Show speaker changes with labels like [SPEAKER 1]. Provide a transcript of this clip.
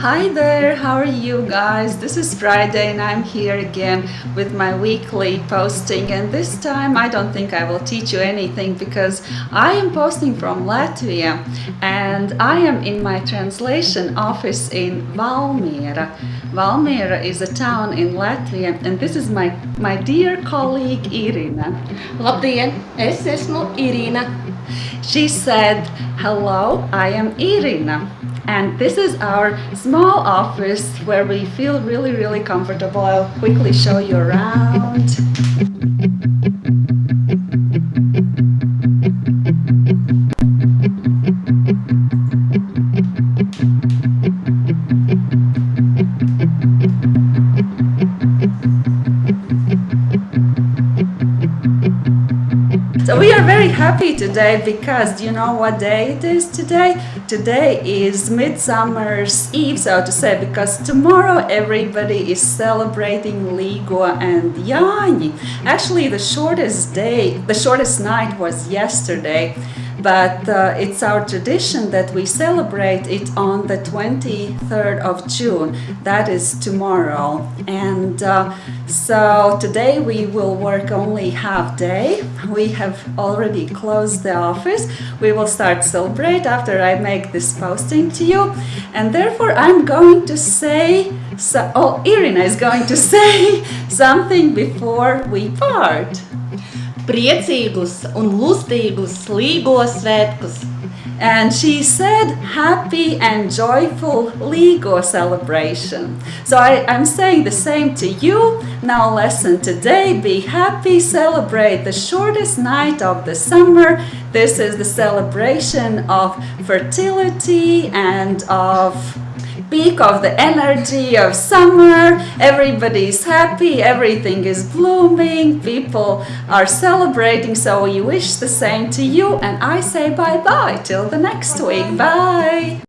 [SPEAKER 1] Hi there, how are you guys? This is Friday and I'm here again with my weekly posting and this time I don't think I will teach you anything because I am posting from Latvia and I am in my translation office in Valmiera. Valmiera is a town in Latvia and this is my, my dear colleague Irina.
[SPEAKER 2] Labdien, es esmu Irīna.
[SPEAKER 1] She said, hello, I am Irina. And this is our small office where we feel really, really comfortable. I'll quickly show you around. So we are very happy today because do you know what day it is today? Today is Midsummer's Eve, so to say, because tomorrow everybody is celebrating Līgo and Jāņi. Actually, the shortest day, the shortest night was yesterday but uh, it's our tradition that we celebrate it on the 23rd of June. That is tomorrow. And uh, so today we will work only half day. We have already closed the office. We will start celebrate after I make this posting to you. And therefore I'm going to say, so, oh, Irina is going to say something before we part.
[SPEAKER 2] Priecīgus un lustīgus Līgo svētkus!
[SPEAKER 1] And she said, happy and joyful Līgo celebration. So I, I'm saying the same to you. Now lesson today, be happy, celebrate the shortest night of the summer. This is the celebration of fertility and of peak of the energy of summer. Everybody's happy, everything is blooming, people are celebrating. So we wish the same to you, and I say bye bye till the next week. Bye.